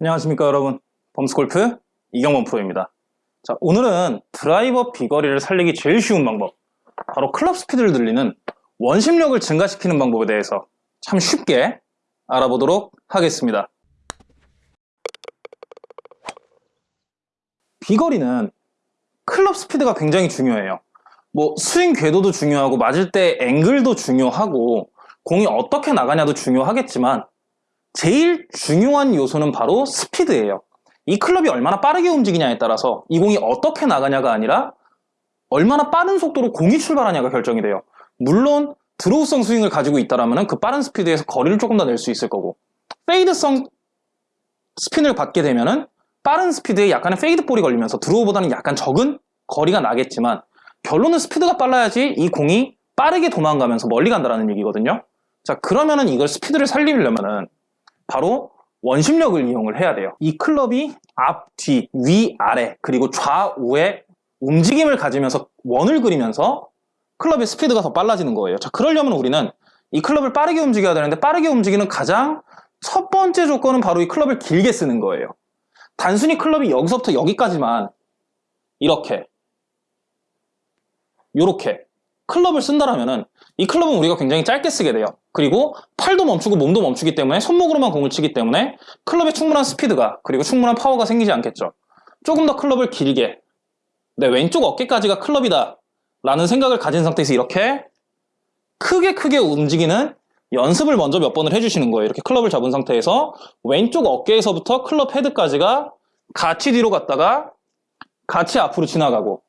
안녕하십니까 여러분. 범스골프 이경범 프로입니다. 자 오늘은 드라이버 비거리를 살리기 제일 쉬운 방법 바로 클럽 스피드를 늘리는 원심력을 증가시키는 방법에 대해서 참 쉽게 알아보도록 하겠습니다. 비거리는 클럽 스피드가 굉장히 중요해요. 뭐 스윙 궤도도 중요하고 맞을 때 앵글도 중요하고 공이 어떻게 나가냐도 중요하겠지만 제일 중요한 요소는 바로 스피드예요. 이 클럽이 얼마나 빠르게 움직이냐에 따라서 이 공이 어떻게 나가냐가 아니라 얼마나 빠른 속도로 공이 출발하냐가 결정이 돼요. 물론 드로우성 스윙을 가지고 있다면 그 빠른 스피드에서 거리를 조금 더 낼 수 있을 거고 페이드성 스핀을 받게 되면 은 빠른 스피드에 약간의 페이드 볼이 걸리면서 드로우보다는 약간 적은 거리가 나겠지만 결론은 스피드가 빨라야지 이 공이 빠르게 도망가면서 멀리 간다는 얘기거든요. 자 그러면은 이걸 스피드를 살리려면은 바로 원심력을 이용을 해야 돼요. 이 클럽이 앞, 뒤, 위, 아래 그리고 좌우의 움직임을 가지면서 원을 그리면서 클럽의 스피드가 더 빨라지는 거예요. 자, 그러려면 우리는 이 클럽을 빠르게 움직여야 되는데 빠르게 움직이는 가장 첫 번째 조건은 바로 이 클럽을 길게 쓰는 거예요. 단순히 클럽이 여기서부터 여기까지만 이렇게 이렇게 클럽을 쓴다라면은 이 클럽은 우리가 굉장히 짧게 쓰게 돼요. 그리고 팔도 멈추고 몸도 멈추기 때문에 손목으로만 공을 치기 때문에 클럽에 충분한 스피드가 그리고 충분한 파워가 생기지 않겠죠. 조금 더 클럽을 길게 내 왼쪽 어깨까지가 클럽이다 라는 생각을 가진 상태에서 이렇게 크게 크게 움직이는 연습을 먼저 몇 번을 해주시는 거예요. 이렇게 클럽을 잡은 상태에서 왼쪽 어깨에서부터 클럽 헤드까지가 같이 뒤로 갔다가 같이 앞으로 지나가고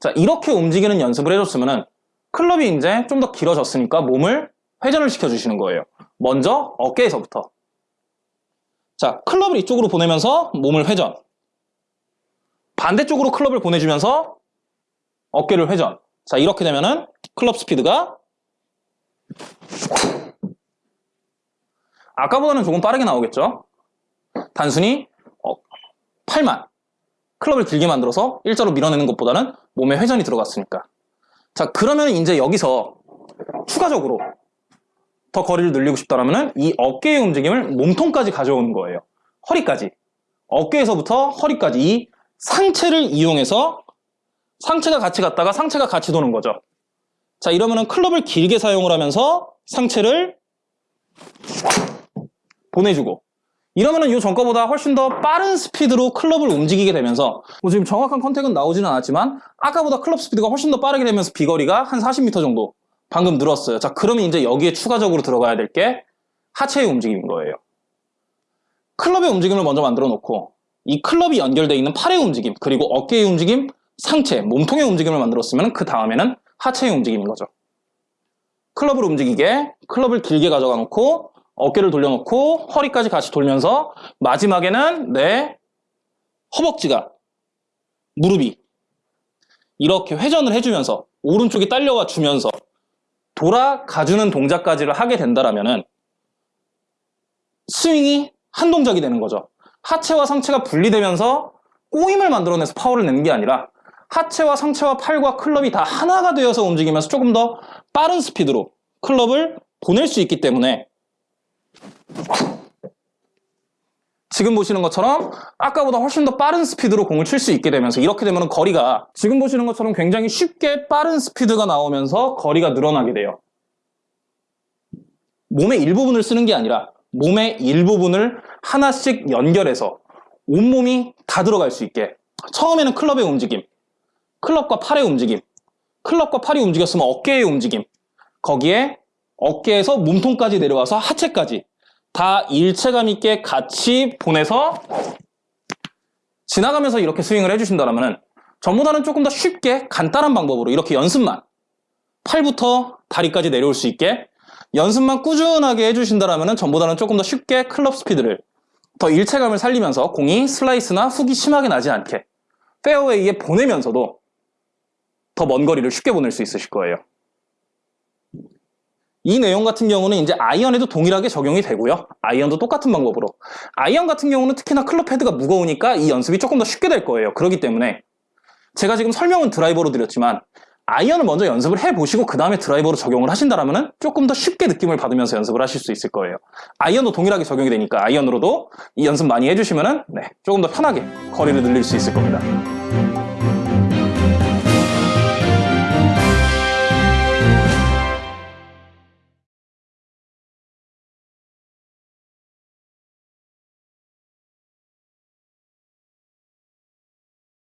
자 이렇게 움직이는 연습을 해줬으면은 클럽이 이제 좀 더 길어졌으니까 몸을 회전을 시켜주시는 거예요. 먼저 어깨에서부터. 자, 클럽을 이쪽으로 보내면서 몸을 회전. 반대쪽으로 클럽을 보내주면서 어깨를 회전. 자, 이렇게 되면은 클럽 스피드가 아까보다는 조금 빠르게 나오겠죠? 단순히 어, 팔만 클럽을 길게 만들어서 일자로 밀어내는 것보다는 몸에 회전이 들어갔으니까 자 그러면 이제 여기서 추가적으로 더 거리를 늘리고 싶다면 이 어깨의 움직임을 몸통까지 가져오는 거예요. 허리까지. 어깨에서부터 허리까지. 이 상체를 이용해서 상체가 같이 갔다가 상체가 같이 도는 거죠. 자 이러면은 클럽을 길게 사용을 하면서 상체를 보내주고 이러면은 이 전거보다 훨씬 더 빠른 스피드로 클럽을 움직이게 되면서 뭐 지금 정확한 contact은 나오지는 않았지만 아까보다 클럽 스피드가 훨씬 더 빠르게 되면서 비거리가 한 40m 정도 방금 늘었어요. 자 그러면 이제 여기에 추가적으로 들어가야 될 게 하체의 움직임인 거예요. 클럽의 움직임을 먼저 만들어 놓고 이 클럽이 연결되어 있는 팔의 움직임 그리고 어깨의 움직임, 상체, 몸통의 움직임을 만들었으면 그 다음에는 하체의 움직임인 거죠. 클럽을 움직이게 클럽을 길게 가져가 놓고 어깨를 돌려놓고 허리까지 같이 돌면서 마지막에는 내 허벅지가 무릎이 이렇게 회전을 해주면서 오른쪽이 딸려와 주면서 돌아가주는 동작까지를 하게 된다면 스윙이 한 동작이 되는 거죠. 하체와 상체가 분리되면서 꼬임을 만들어내서 파워를 내는 게 아니라 하체와 상체와 팔과 클럽이 다 하나가 되어서 움직이면서 조금 더 빠른 스피드로 클럽을 보낼 수 있기 때문에 지금 보시는 것처럼 아까보다 훨씬 더 빠른 스피드로 공을 칠 수 있게 되면서 이렇게 되면 거리가 지금 보시는 것처럼 굉장히 쉽게 빠른 스피드가 나오면서 거리가 늘어나게 돼요. 몸의 일부분을 쓰는 게 아니라 몸의 일부분을 하나씩 연결해서 온몸이 다 들어갈 수 있게 처음에는 클럽의 움직임, 클럽과 팔의 움직임, 클럽과 팔이 움직였으면 어깨의 움직임 거기에 어깨에서 몸통까지 내려와서 하체까지 다 일체감 있게 같이 보내서 지나가면서 이렇게 스윙을 해주신다면 전보다는 조금 더 쉽게 간단한 방법으로 이렇게 연습만 팔부터 다리까지 내려올 수 있게 연습만 꾸준하게 해주신다면 전보다는 조금 더 쉽게 클럽 스피드를 더 일체감을 살리면서 공이 슬라이스나 훅이 심하게 나지 않게 페어웨이에 보내면서도 더 먼 거리를 쉽게 보낼 수 있으실 거예요. 이 내용 같은 경우는 이제 아이언에도 동일하게 적용이 되고요. 아이언도 똑같은 방법으로. 아이언 같은 경우는 특히나 클럽 헤드가 무거우니까 이 연습이 조금 더 쉽게 될 거예요. 그렇기 때문에 제가 지금 설명은 드라이버로 드렸지만 아이언을 먼저 연습을 해보시고 그 다음에 드라이버로 적용을 하신다면 조금 더 쉽게 느낌을 받으면서 연습을 하실 수 있을 거예요. 아이언도 동일하게 적용이 되니까 아이언으로도 이 연습 많이 해주시면 은 조금 더 편하게 거리를 늘릴 수 있을 겁니다.